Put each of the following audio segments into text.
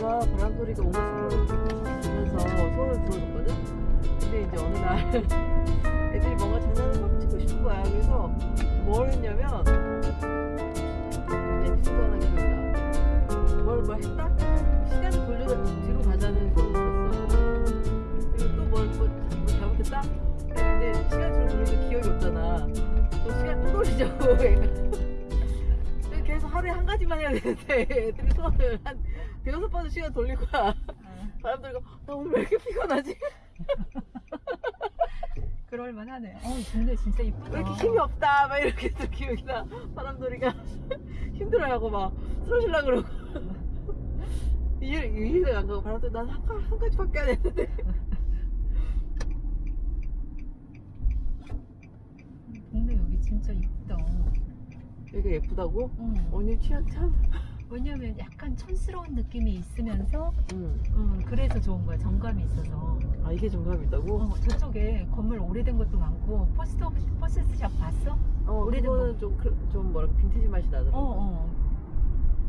내가 바람 소리가 오는 소리를 들으면서 소원을 들어줬거든. 근데 이제 어느 날 애들이 뭔가 장난을 막 치고 싶은 거야. 그래서 뭘 했냐면 에피소드 하나 기억나. 뭘, 뭘 했다? 시간을 돌려 뒤로 가자는 걸 들었어. 그리고 또 뭘 뭐, 뭐 잘못했다? 근데 시간 돌리는 기억이 없잖아. 또 시간 또 돌리자고. 계속 하루에 한 가지만 해야 되는데 애들이 소원을 한 대여섯 번을 시간 돌릴 거야. 바람 들고 나 오늘 왜 이렇게 피곤하지? 그럴만 하네. 어, 근데 진짜 이쁘다. 왜 이렇게 힘이 없다? 막 이렇게 또 기억이 나. 바람돌이가 힘들어하고 막 쓰러질라 그러고. 이해, 이해가 안 가고 바람돌이 난한 한 가지밖에 안 했는데. 동네 여기 진짜 이쁘다. 여기가 예쁘다고? 응. 언니 취향 참. 왜냐면 약간 촌스러운 느낌이 있으면서 응. 음, 그래서 좋은 거야. 정감이 있어서. 아 이게 정감이 있다고? 어, 저쪽에 건물 오래된 것도 많고 포스트 포스트샵 봤어? 어, 오래된 거는 좀, 그- 좀 뭐랄까 빈티지 맛이 어, 나더라고. 어.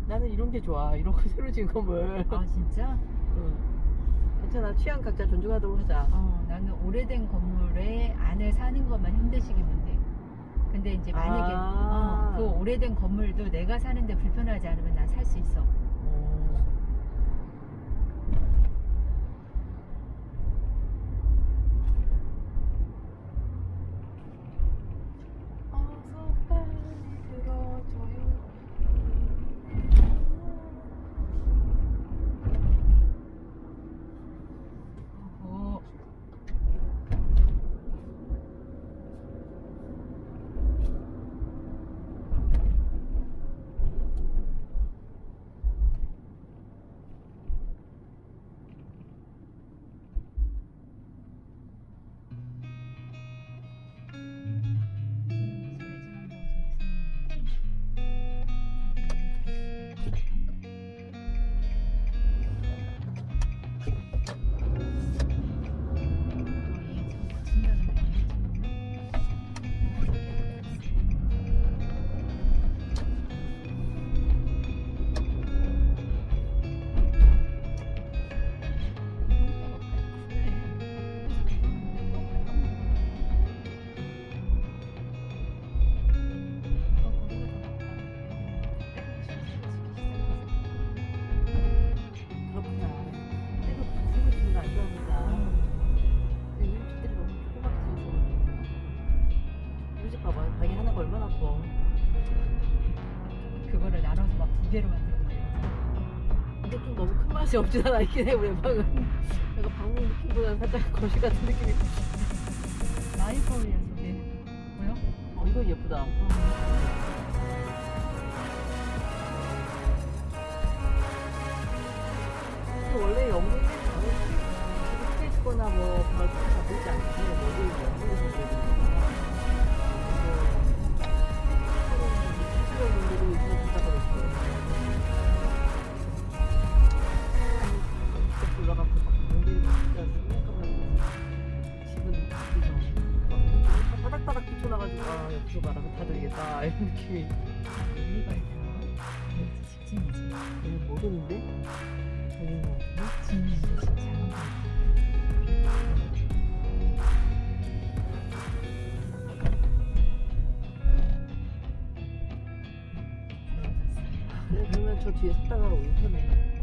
나는 이런 게 좋아. 이런 거 새로 지은 건물. 아 진짜? 응. 괜찮아. 취향 각자 존중하도록 하자. 어, 나는 오래된 건물에 안에 사는 것만 현대식이면 돼. 근데 이제 만약에 아. 어, 그 오래된 건물도 내가 사는데 불편하지 않으면 난살수 있어. 어. 맛이 없진 않아 있긴 해 우리 방은 약간 방문 느낌보다는 살짝 거실 같은 느낌이 라이브러리에서 네. 뭐요? 어 이거 예쁘다 또 아 여기서 말하면 다 들리겠다 이런 느낌이 의미가 있나? 그렇지, 직진이지. 여기 모르는데 여기는 진짜. 그래 그러면 저 뒤에 섰다가 오기 편해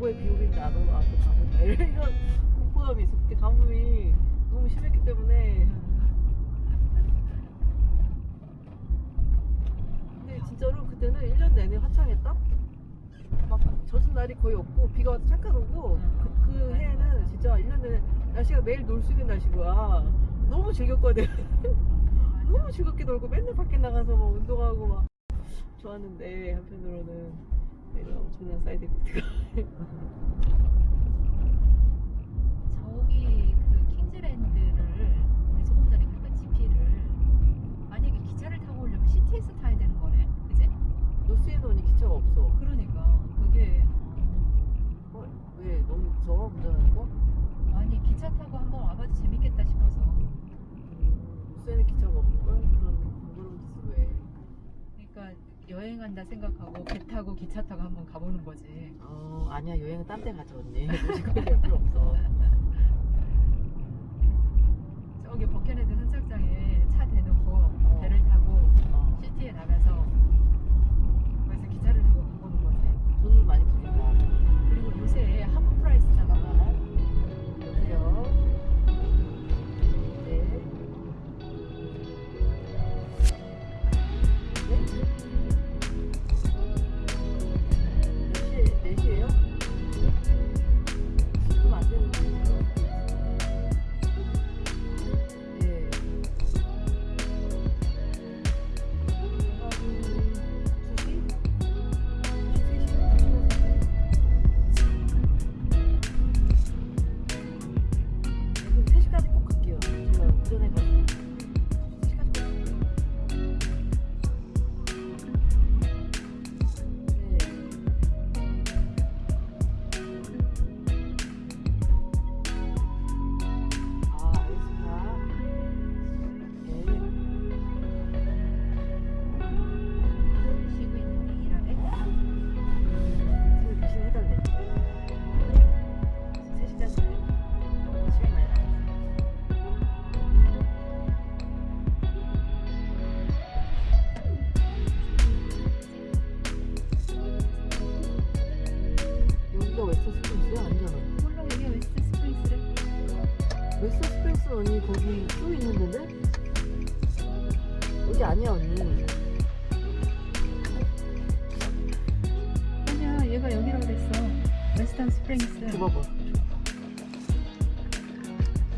그거에 비우긴 나도 나도 가보자 이런 공포감이 있어. 그때 가뭄이 너무 심했기 때문에. 근데 진짜로 그때는 1년 내내 화창했다? 막 젖은 날이 거의 없고 비가 와서 잠깐 오고 음. 그, 그 네, 해에는 진짜 1년 내내 날씨가 매일 놀 수 있는 날씨인 거야. 너무 즐겼거든. 너무 즐겁게 놀고 맨날 밖에 나가서 막 운동하고 막 좋았는데 한편으로는. 이런 엄청난 side effect가 저기 그 Kingsland를 우리 조금 전에 갔던 GP를 만약에 기차를 타고 오려면 city에서 타야 되는 거네, 그지? 노스앤온이 기차가 없어 그러니까 그게 어, 왜 너무 무서워 운전하는 거? 아니 기차 타고 한번 와봐도 재밌겠다 싶어서. 노스앤에 기차가 없는 걸 그런 번거로운 짓을 왜 그러니까 여행한다 생각하고 배 타고 기차 타고 한번 가보는 거지. 어, 아니야. 여행은 딴 데 가자 언니. 갈 필요 없어. 저기 버켓헤드 아니야 언니. 아니야 얘가 여기라고 그랬어. 웨스턴 스프링스. 그 봐봐.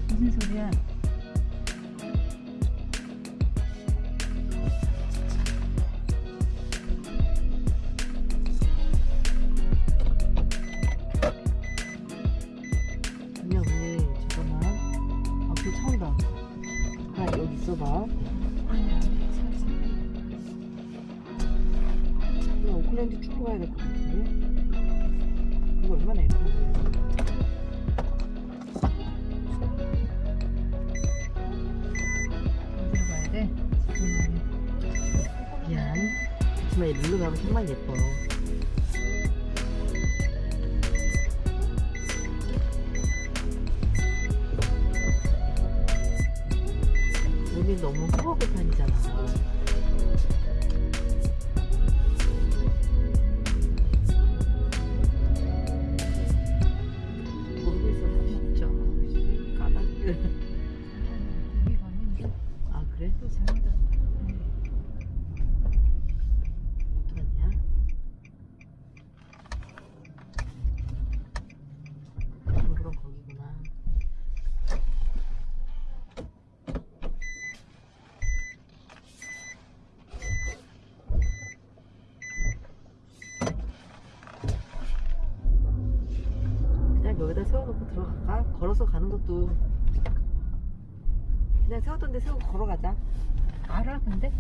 무슨 소리야? 아 여기 있어봐. 그냥 오클랜드 출구 가야 될 것 같은데? 이거 얼마나 예쁜데? 이 룰루 가면 정말 예뻐. 여기 너무 허허급판이잖아. 또. 그냥 여기다 세워놓고 들어갈까? 걸어서 가는 것도 그냥 세웠던 데 세우고 걸어가자. 알아 근데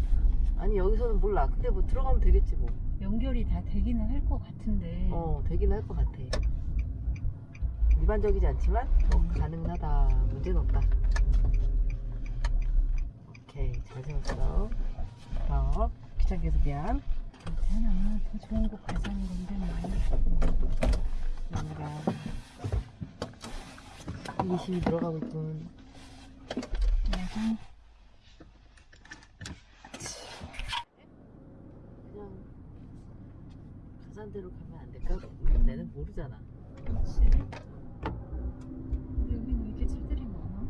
아니 여기서는 몰라. 근데 뭐 들어가면 되겠지 뭐. 연결이 다 되기는 할 것 같은데. 어, 되긴 할것 같아. 일반적이지 않지만 뭐 가능하다. 문제는 없다. 오케이, 잘 세웠어. 어, 귀찮게 해서 미안. 괜찮아 더 좋은 곳 가자는 건데 뭐. 마누라. 이심이 들어가고 있군. 그냥 가산대로 가면 안 될까? 내는 모르잖아. 그렇지. 근데 여기는 왜 이렇게 차들이 많아?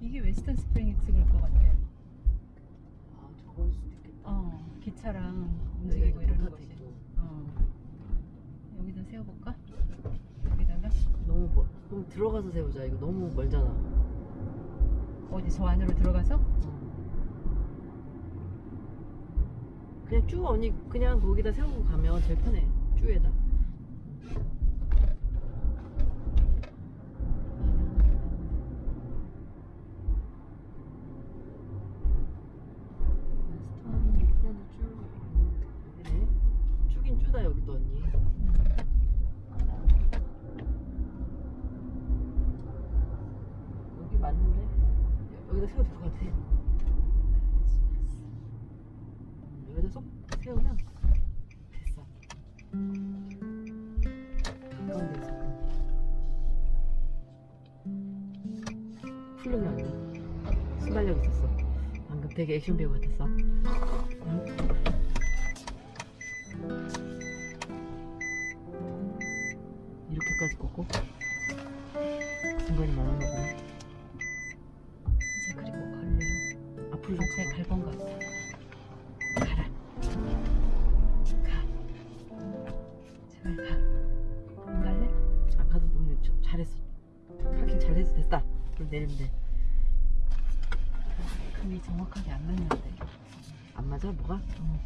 이게 웨스턴 스프링스일 것 같아. 아 저걸 수도 있겠다. 어, 기차랑 여기가 움직이고 이러는 포탑도 곳이. 세워볼까? 여기다가 너무 멀. 그럼 들어가서 세우자. 이거 너무 멀잖아. 어디 저 안으로 들어가서? 그냥 쭉 언니 그냥 거기다 세우고 가면 제일 편해. 쭉에다. 웨스턴 프렌드 쭉 여기네. 쭉인 쭉다 여기도 언니. 여기 맞는데? 여기다 세워도 될것 같아. 여기다 쏙 세우면 됐어. 가까운 데서. 훌륭해 언니. 순발력 있었어. 방금 되게 액션 배우 같았어. 응? 이렇게까지 꽂고 중간이 많았나 보네. 이제 그리고 걸려. 앞으로. 갈건 것 같아. 그럼 내리면 돼. 금이 정확하게 안 맞는데. 안 맞아? 뭐가? 어.